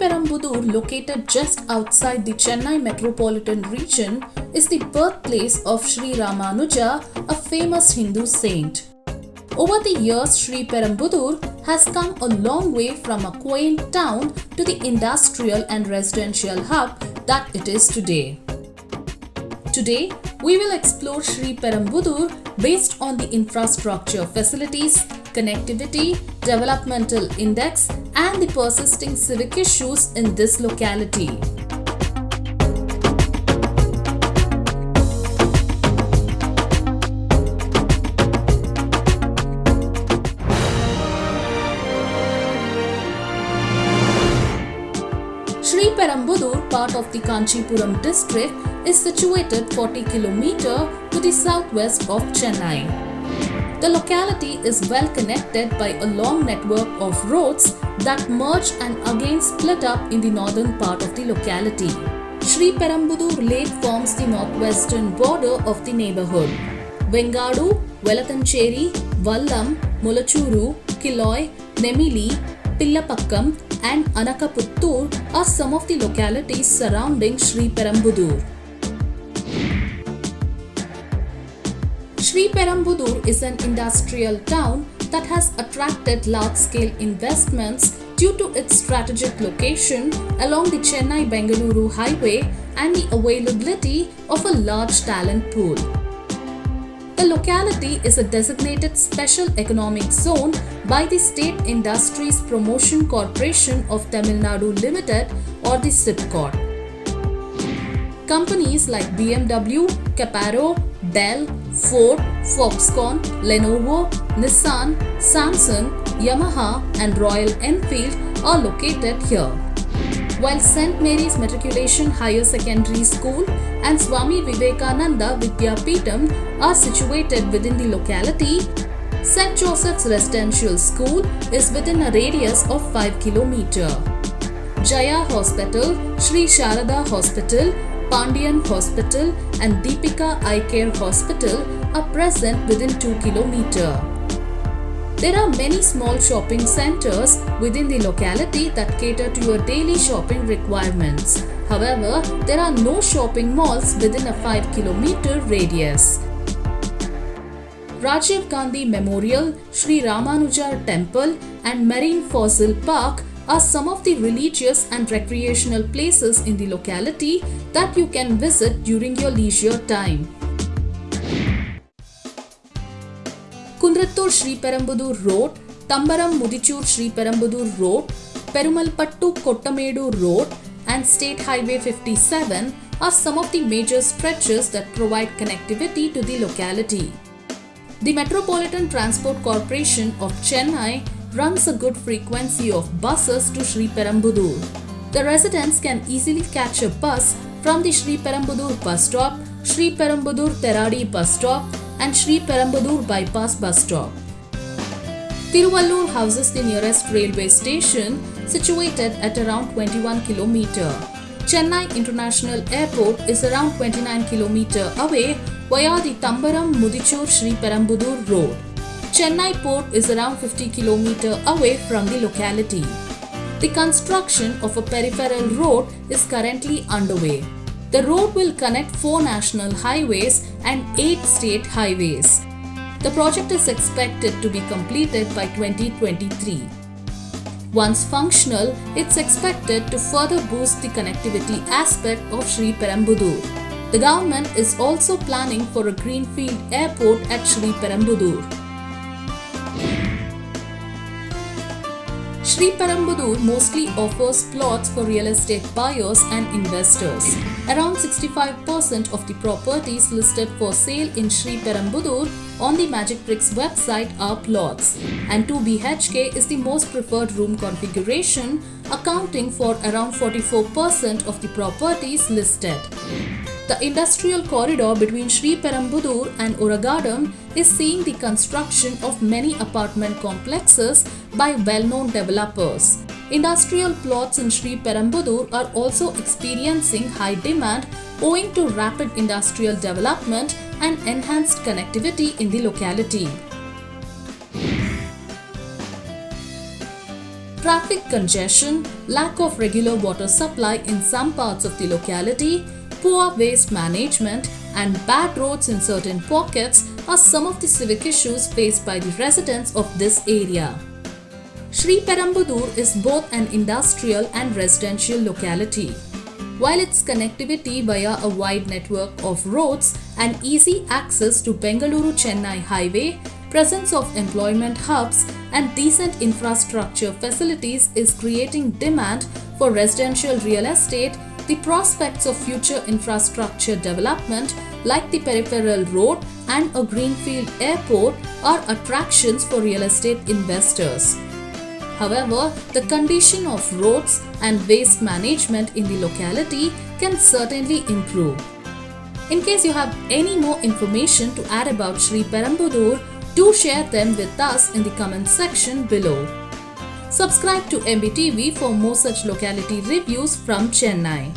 Perumbudur, located just outside the Chennai metropolitan region, is the birthplace of Sri Ramanuja, a famous Hindu saint. Over the years, Sri Perumbudur has come a long way from a quaint town to the industrial and residential hub that it is today. Today, we will explore Sri Perumbudur based on the infrastructure facilities, connectivity, developmental index and the persisting civic issues in this locality. Sri Perumbudur, part of the Kanchipuram district, is situated 40 km to the southwest of Chennai. The locality is well connected by a long network of roads that merge and again split up in the northern part of the locality. Sri Perumbudur Lake forms the northwestern border of the neighborhood. Vengadu, Velathancheri, Vallam, Mulachuru, Killoy, Nemili, Pillapakkam and Anakaputtur are some of the localities surrounding Sri Perumbudur. Sri Perumbudur is an industrial town that has attracted large-scale investments due to its strategic location along the Chennai-Bengaluru highway and the availability of a large talent pool. The locality is a designated special economic zone by the State Industries Promotion Corporation of Tamil Nadu Limited or the SIPCOT. Companies like BMW, Caparo, Dell, Ford, Foxconn, Lenovo, Nissan, Samsung, Yamaha and Royal Enfield are located here. While St. Mary's Matriculation Higher Secondary School and Swami Vivekananda Vidyapeetham are situated within the locality, St. Joseph's Residential School is within a radius of 5 km. Jaya Hospital, Sri Sharada Hospital, Pandian Hospital and Deepika Eye Care Hospital are present within 2 km. There are many small shopping centers within the locality that cater to your daily shopping requirements. However, there are no shopping malls within a 5 km radius. Rajiv Gandhi Memorial, Sri Ramanuja Temple and Marine Fossil Park are some of the religious and recreational places in the locality that you can visit during your leisure time. Kundrattur Sri Perumbudur Road, Tambaram Mudichur Sri Perumbudur Road, Perumalpattu Kottamedu Road and State Highway 57 are some of the major stretches that provide connectivity to the locality. The Metropolitan Transport Corporation of Chennai runs a good frequency of buses to Sri Perumbudur. The residents can easily catch a bus from the Sri Perumbudur bus stop, Sri Perumbudur Teradi bus stop and Sri Perumbudur bypass bus stop. Tiruvallur houses the nearest railway station situated at around 21 km. Chennai International Airport is around 29 km away via the Tambaram Mudichur Sri Perumbudur road. Chennai port is around 50 km away from the locality. The construction of a peripheral road is currently underway. The road will connect four national highways and eight state highways. The project is expected to be completed by 2023. Once functional, it's expected to further boost the connectivity aspect of Sri Perumbudur. The government is also planning for a greenfield airport at Sri Perumbudur. Sri Perumbudur mostly offers plots for real estate buyers and investors. Around 65% of the properties listed for sale in Sri Perumbudur on the Magic Bricks website are plots and 2 BHK is the most preferred room configuration accounting for around 44% of the properties listed. The industrial corridor between Sri Perumbudur and Oragadam is seeing the construction of many apartment complexes by well-known developers. Industrial plots in Sri Perumbudur are also experiencing high demand owing to rapid industrial development and enhanced connectivity in the locality. traffic congestion, lack of regular water supply in some parts of the locality, poor waste management, and bad roads in certain pockets are some of the civic issues faced by the residents of this area. Sri Perumbudur is both an industrial and residential locality. While its connectivity via a wide network of roads and easy access to Bengaluru-Chennai highway, presence of employment hubs and decent infrastructure facilities is creating demand for residential real estate, the prospects of future infrastructure development like the peripheral road and a greenfield airport are attractions for real estate investors. However, the condition of roads and waste management in the locality can certainly improve. In case you have any more information to add about Sri Perumbudur, do share them with us in the comment section below. Subscribe to MBTV for more such locality reviews from Chennai.